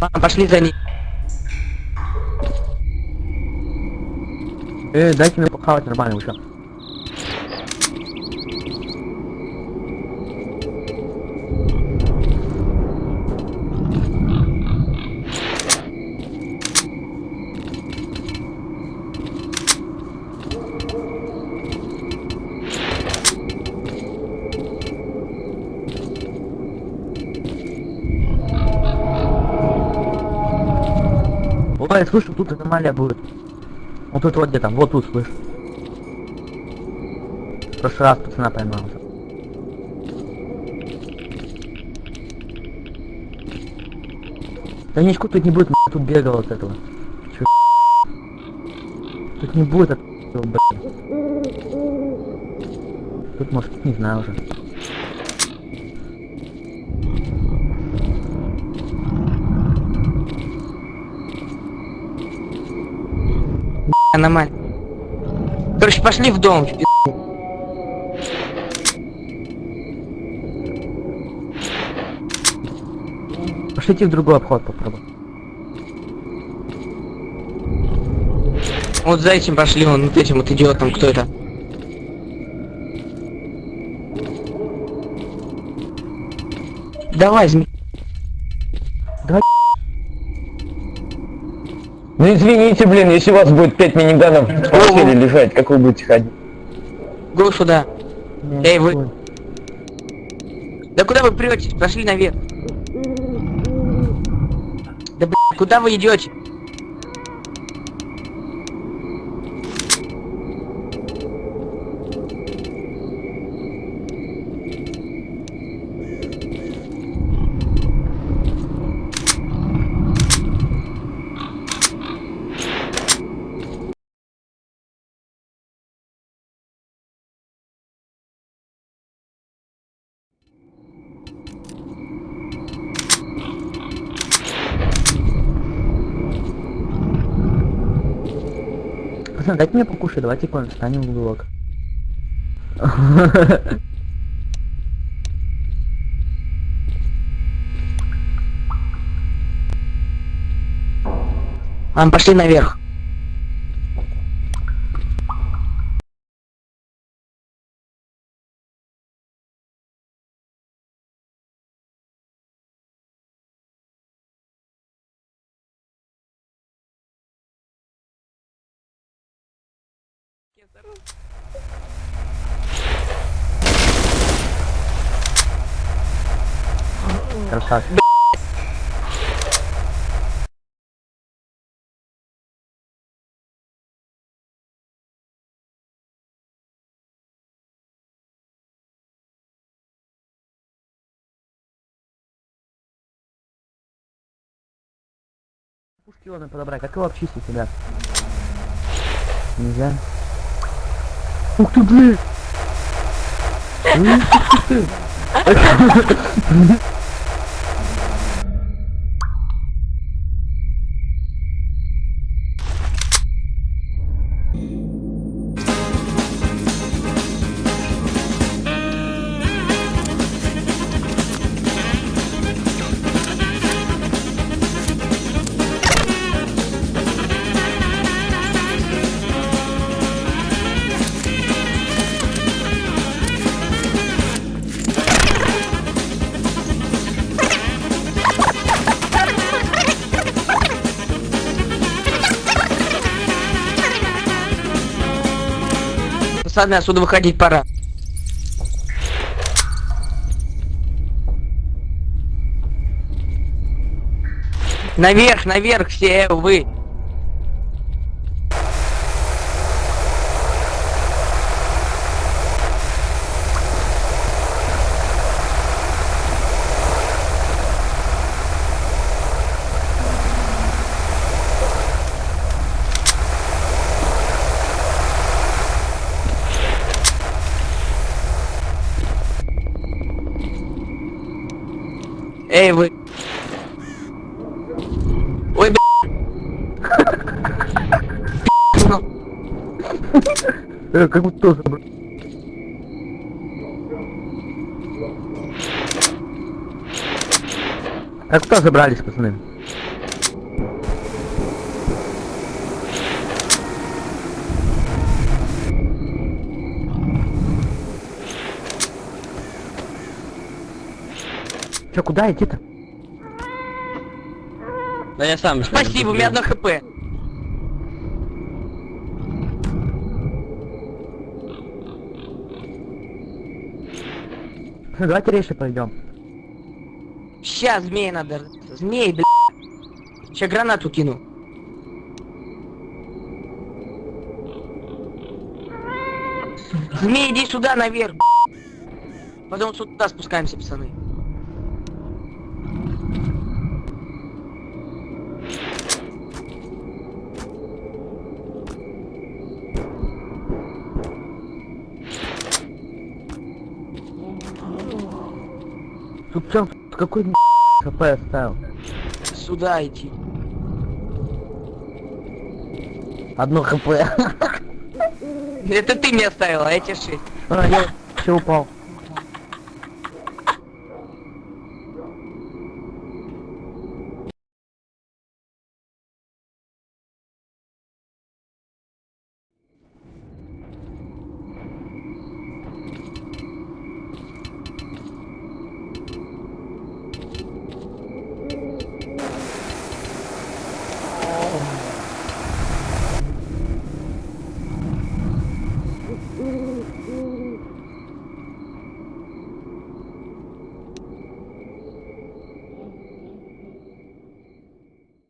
Ладно, пошли за ней. Э, дайте мне похавать нормально уже. Ой, слышу, тут аномалия будет. Вот тут вот где там, вот тут слышь. В прошлый раз пацана поймал. Да ничего тут не будет, тут бегал от этого. Чё, Тут не будет от этого, блядь. Тут может, не знаю уже. Аномалия. Короче, пошли в дом. в пи***. Пошлите в другой обход попробуй. Вот за этим пошли, он вот этим вот идиотом, кто это? Давай, зме... Ну извините, блин, если у вас будет 5 миниганов в постели лежать, как вы будете ходить? Го сюда. Не, Эй, вы-. Да куда вы претесь? Пошли наверх. Да блин, куда вы идете? Пацаны, дайте мне покушать, давайте кон встанем в уголок. Ладно, пошли наверх. Красавчик. Пушки ладно подобрать, как его обчистить, ребят? Нельзя. Ух ты, блин! Ух ты! Пацаны, отсюда выходить пора. Наверх, наверх все вы. Эй, вы. Ой, бля. Э, как будто тоже... Как куда забрались, пацаны? Че, куда идти-то? Да я сам. Спасибо, у меня одно хп. Ну, Давайте рейши пойдем. Сейчас змеи надо. Змей, бля. Сейчас гранату кину. Змей, иди сюда наверх. Потом сюда спускаемся, пацаны. Тут тут какой хп оставил? Сюда идти. Одно хп. Это ты мне оставил, а тебе шесть. А, я все упал.